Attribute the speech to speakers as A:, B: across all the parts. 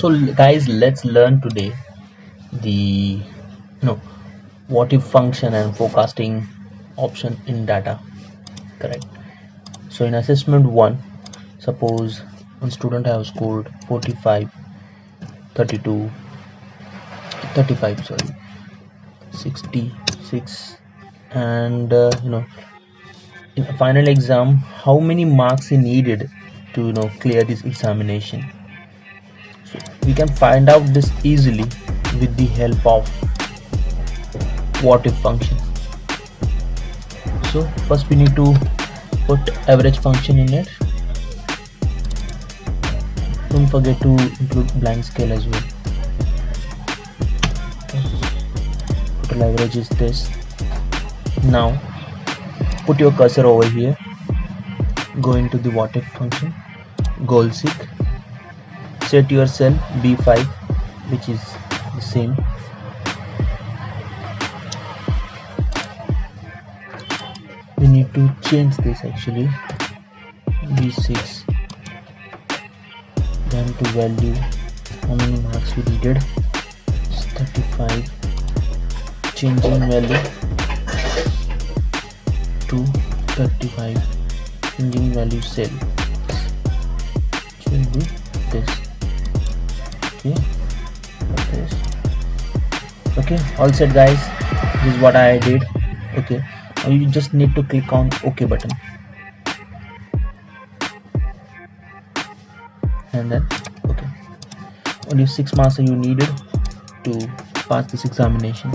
A: so guys let's learn today the know what if function and forecasting option in data correct? So in assessment 1 suppose one student has scored 45 32 35 sorry 66 and uh, you know in final exam how many marks he needed to you know clear this examination we can find out this easily with the help of what if function. So first we need to put average function in it. Don't forget to include blank scale as well. Total average is this. Now put your cursor over here. Go into the what if function. Goal seek set your cell b5 which is the same. We need to change this actually. B6 then to value how many marks we needed. It's 35 changing value to 35 changing value cell. Will okay all set guys. This is what i did. Okay you just need to click on ok button. And then okay. Only six marks you needed to pass this examination.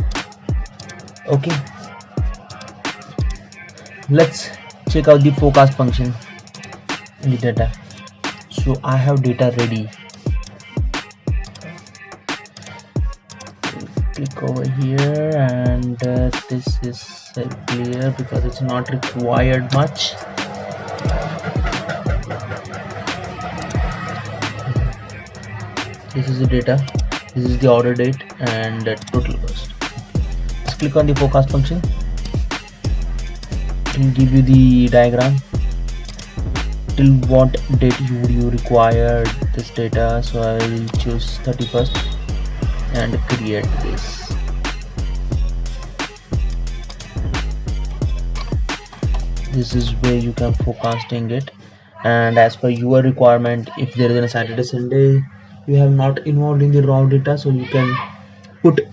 A: Okay. Let's check out the forecast function in the data. So i have data ready click over here and uh, this is uh, clear because it's not required much. This is the data. This is the order date and uh, total cost. Let's click on the forecast function. And give you the diagram. Till what date you you require this data? So i will choose 31st and create this. This is where you can forecasting it. And as per your requirement if there is a saturday sunday you have not involved in the raw data so you can put